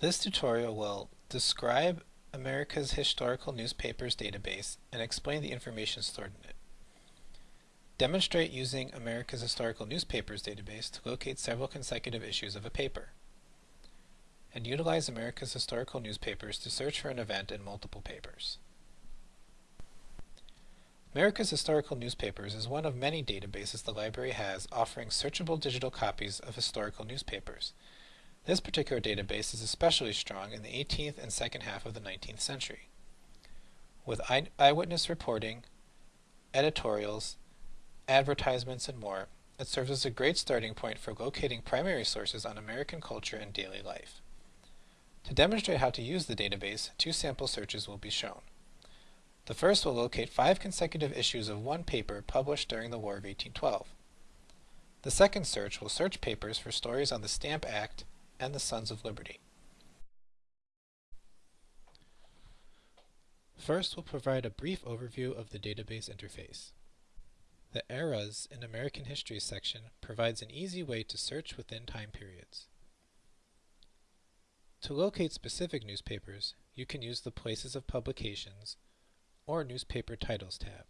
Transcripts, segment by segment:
This tutorial will describe America's Historical Newspapers database and explain the information stored in it. Demonstrate using America's Historical Newspapers database to locate several consecutive issues of a paper. And utilize America's Historical Newspapers to search for an event in multiple papers. America's Historical Newspapers is one of many databases the library has offering searchable digital copies of historical newspapers. This particular database is especially strong in the 18th and second half of the 19th century. With eye eyewitness reporting, editorials, advertisements, and more, it serves as a great starting point for locating primary sources on American culture and daily life. To demonstrate how to use the database, two sample searches will be shown. The first will locate five consecutive issues of one paper published during the War of 1812. The second search will search papers for stories on the Stamp Act and the Sons of Liberty. First, we'll provide a brief overview of the database interface. The Eras in American History section provides an easy way to search within time periods. To locate specific newspapers, you can use the Places of Publications or Newspaper Titles tab.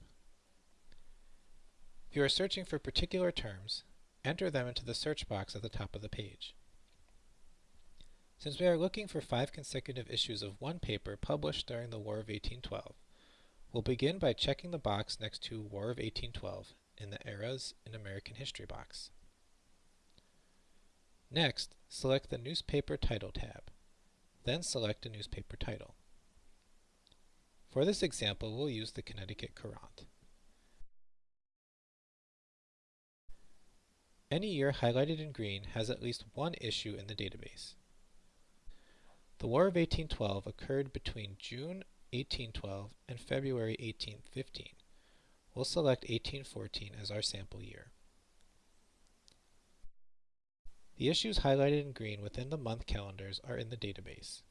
If you are searching for particular terms, enter them into the search box at the top of the page. Since we are looking for five consecutive issues of one paper published during the War of 1812, we'll begin by checking the box next to War of 1812 in the Eras in American History box. Next, select the Newspaper Title tab. Then select a newspaper title. For this example, we'll use the Connecticut Courant. Any year highlighted in green has at least one issue in the database. The War of 1812 occurred between June 1812 and February 1815. We'll select 1814 as our sample year. The issues highlighted in green within the month calendars are in the database.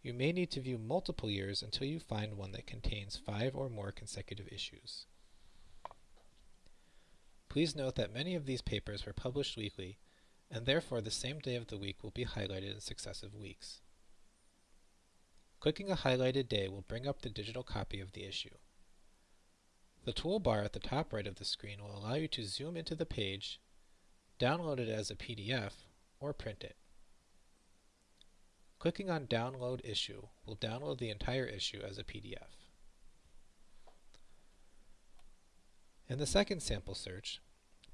You may need to view multiple years until you find one that contains five or more consecutive issues. Please note that many of these papers were published weekly and therefore the same day of the week will be highlighted in successive weeks. Clicking a highlighted day will bring up the digital copy of the issue. The toolbar at the top right of the screen will allow you to zoom into the page, download it as a PDF, or print it. Clicking on Download Issue will download the entire issue as a PDF. In the second sample search,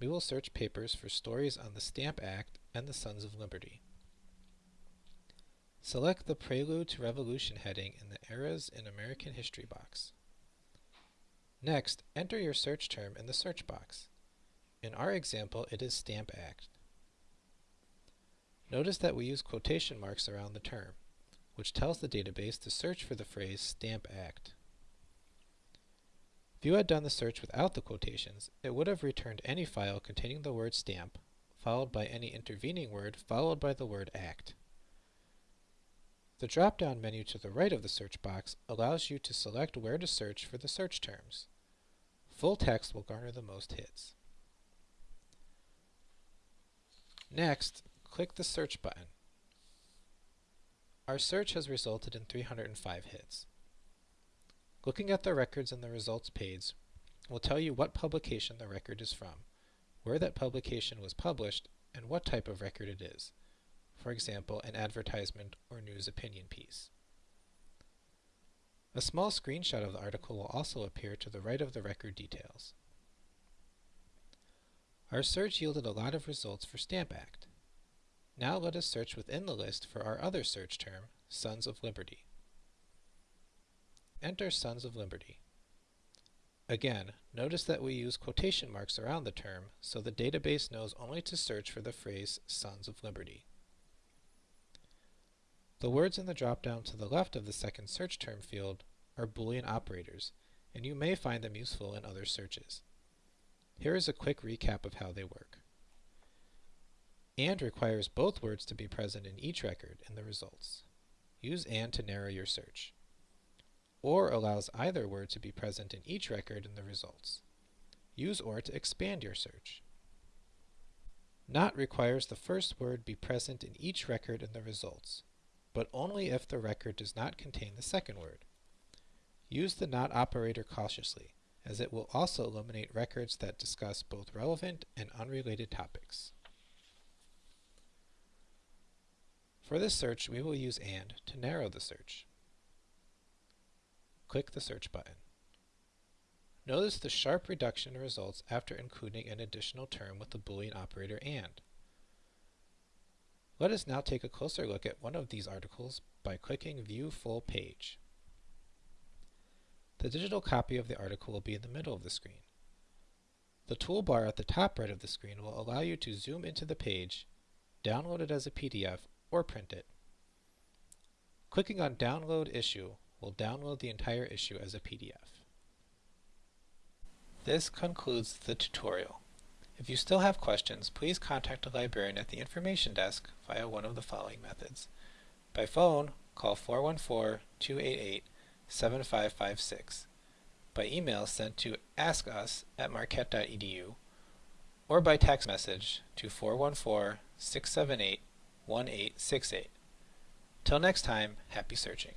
we will search papers for stories on the Stamp Act and the Sons of Liberty. Select the Prelude to Revolution heading in the Eras in American History box. Next, enter your search term in the search box. In our example, it is Stamp Act. Notice that we use quotation marks around the term, which tells the database to search for the phrase Stamp Act. If you had done the search without the quotations, it would have returned any file containing the word stamp, followed by any intervening word, followed by the word act. The drop-down menu to the right of the search box allows you to select where to search for the search terms. Full text will garner the most hits. Next, click the Search button. Our search has resulted in 305 hits. Looking at the records in the results page will tell you what publication the record is from, where that publication was published, and what type of record it is. For example, an advertisement or news opinion piece. A small screenshot of the article will also appear to the right of the record details. Our search yielded a lot of results for Stamp Act. Now let us search within the list for our other search term, Sons of Liberty. Enter Sons of Liberty. Again, notice that we use quotation marks around the term, so the database knows only to search for the phrase Sons of Liberty. The words in the drop-down to the left of the second search term field are Boolean operators, and you may find them useful in other searches. Here is a quick recap of how they work. AND requires both words to be present in each record in the results. Use AND to narrow your search or allows either word to be present in each record in the results. Use OR to expand your search. Not requires the first word be present in each record in the results, but only if the record does not contain the second word. Use the not operator cautiously, as it will also eliminate records that discuss both relevant and unrelated topics. For this search, we will use AND to narrow the search. Click the Search button. Notice the sharp reduction in results after including an additional term with the Boolean operator AND. Let us now take a closer look at one of these articles by clicking View Full Page. The digital copy of the article will be in the middle of the screen. The toolbar at the top right of the screen will allow you to zoom into the page, download it as a PDF, or print it. Clicking on Download Issue will download the entire issue as a PDF. This concludes the tutorial. If you still have questions, please contact a librarian at the information desk via one of the following methods. By phone, call 414-288 7556 by email sent to askus at marquette.edu or by text message to 414-678-1868. Till next time, happy searching.